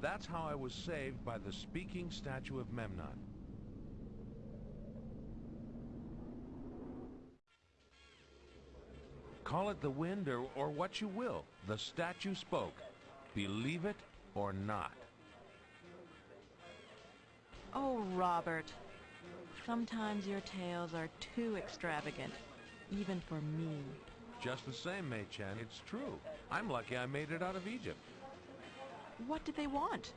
And that's how I was saved by the speaking statue of Memnon. Call it the wind or, or what you will. The statue spoke. Believe it or not. Oh, Robert. Sometimes your tales are too extravagant, even for me. Just the same, Mei Chen, it's true. I'm lucky I made it out of Egypt. What did they want?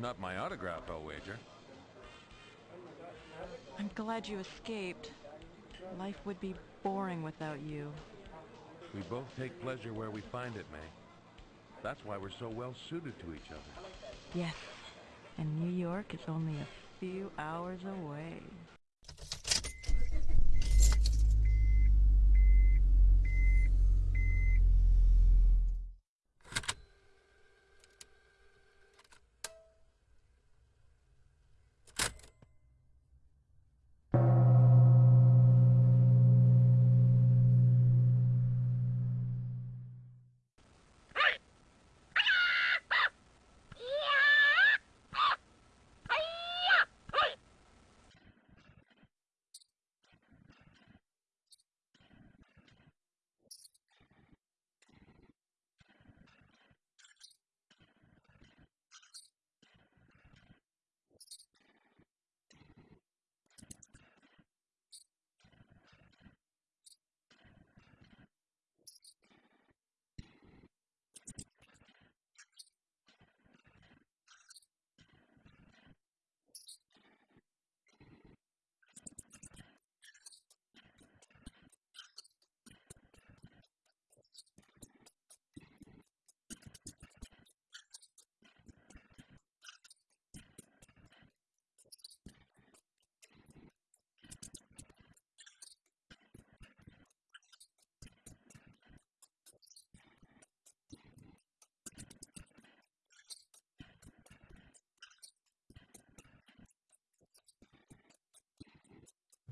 Not my autograph, I'll wager. I'm glad you escaped. Life would be boring without you. We both take pleasure where we find it, May. That's why we're so well suited to each other. Yes, and New York is only a few hours away.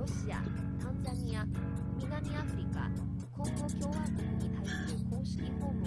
ロシア、タンザニア、南アフリカ、コン共和国に対する公式訪問